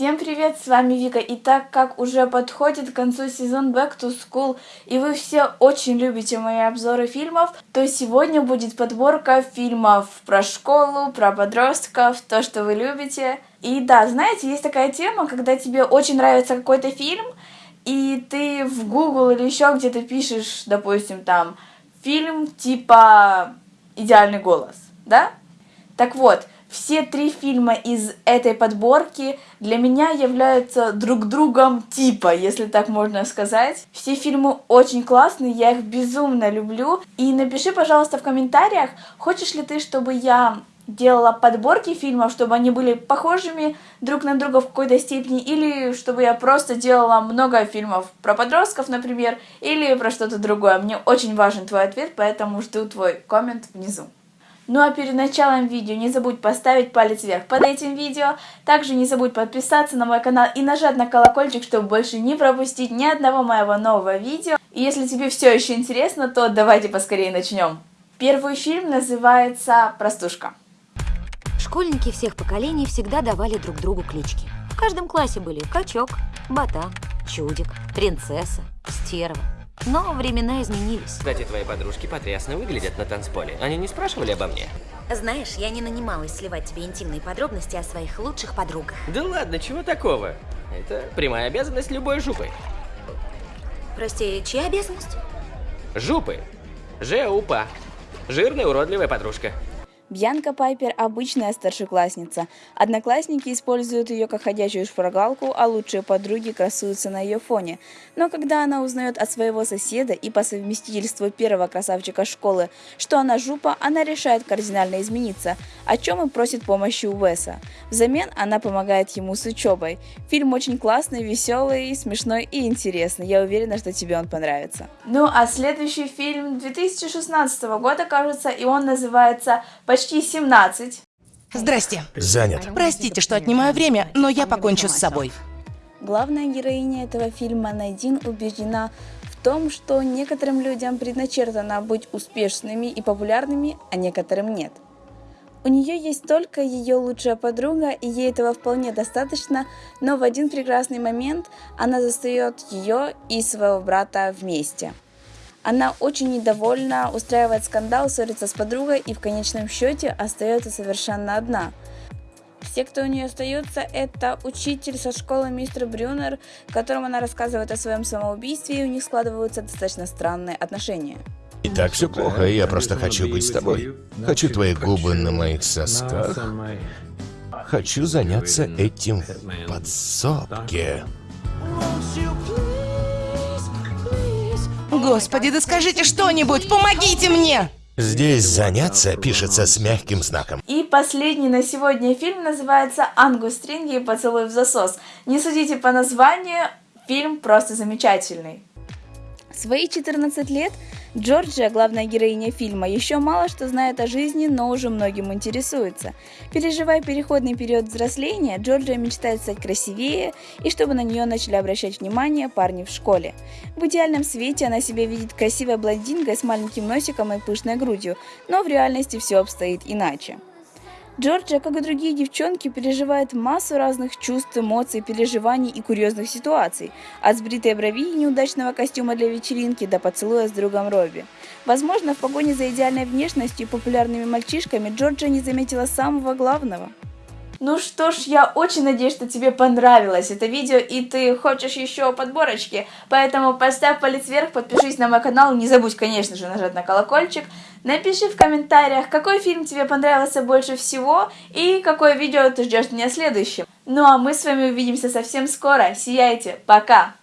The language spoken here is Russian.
Всем привет, с вами Вика. И так как уже подходит к концу сезон Back to School, и вы все очень любите мои обзоры фильмов, то сегодня будет подборка фильмов про школу, про подростков, то, что вы любите. И да, знаете, есть такая тема, когда тебе очень нравится какой-то фильм, и ты в Google или еще где-то пишешь, допустим, там, фильм типа «Идеальный голос», да? Так вот, все три фильма из этой подборки для меня являются друг другом типа, если так можно сказать. Все фильмы очень классные, я их безумно люблю. И напиши, пожалуйста, в комментариях, хочешь ли ты, чтобы я делала подборки фильмов, чтобы они были похожими друг на друга в какой-то степени, или чтобы я просто делала много фильмов про подростков, например, или про что-то другое. Мне очень важен твой ответ, поэтому жду твой коммент внизу. Ну а перед началом видео не забудь поставить палец вверх под этим видео. Также не забудь подписаться на мой канал и нажать на колокольчик, чтобы больше не пропустить ни одного моего нового видео. И если тебе все еще интересно, то давайте поскорее начнем. Первый фильм называется «Простушка». Школьники всех поколений всегда давали друг другу клички. В каждом классе были качок, ботан, чудик, принцесса, стерва. Но времена изменились. Кстати, твои подружки потрясно выглядят на танцполе. Они не спрашивали обо мне? Знаешь, я не нанималась сливать тебе интимные подробности о своих лучших подругах. Да ладно, чего такого? Это прямая обязанность любой жупы. Прости, чья обязанность? Жупы. Жеупа. Жирная уродливая подружка. Бьянка Пайпер – обычная старшеклассница. Одноклассники используют ее как ходячую шпаргалку, а лучшие подруги красуются на ее фоне. Но когда она узнает от своего соседа и по совместительству первого красавчика школы, что она жупа, она решает кардинально измениться, о чем и просит помощи у Уэса. Взамен она помогает ему с учебой. Фильм очень классный, веселый, смешной и интересный. Я уверена, что тебе он понравится. Ну а следующий фильм 2016 года, кажется, и он называется «Почти почти 17. Здрасте. Занят. Простите, что отнимаю время, но я покончу с собой. Главная героиня этого фильма Найдин убеждена в том, что некоторым людям предначертано быть успешными и популярными, а некоторым нет. У нее есть только ее лучшая подруга, и ей этого вполне достаточно, но в один прекрасный момент она застает ее и своего брата вместе. Она очень недовольна, устраивает скандал, ссорится с подругой и в конечном счете остается совершенно одна. Все, кто у нее остается, это учитель со школы мистер Брюнер, которому она рассказывает о своем самоубийстве, и у них складываются достаточно странные отношения. И так все плохо, я просто хочу быть с тобой. Хочу твои губы на моих сосках. Хочу заняться этим в подсобке. Господи, да скажите что-нибудь, помогите мне! Здесь «заняться» пишется с мягким знаком. И последний на сегодня фильм называется «Ангус Стринги и поцелуй в засос». Не судите по названию, фильм просто замечательный. свои 14 лет Джорджия, главная героиня фильма, еще мало что знает о жизни, но уже многим интересуется. Переживая переходный период взросления, Джорджия мечтает стать красивее и чтобы на нее начали обращать внимание парни в школе. В идеальном свете она себя видит красивой блондинкой с маленьким носиком и пышной грудью, но в реальности все обстоит иначе. Джорджия, как и другие девчонки, переживает массу разных чувств, эмоций, переживаний и курьезных ситуаций, от сбритой брови и неудачного костюма для вечеринки до поцелуя с другом Робби. Возможно, в погоне за идеальной внешностью и популярными мальчишками Джорджия не заметила самого главного – ну что ж, я очень надеюсь, что тебе понравилось это видео и ты хочешь еще подборочки, поэтому поставь палец вверх, подпишись на мой канал, не забудь, конечно же, нажать на колокольчик, напиши в комментариях, какой фильм тебе понравился больше всего и какое видео ты ждешь меня следующим. Ну а мы с вами увидимся совсем скоро, сияйте, пока!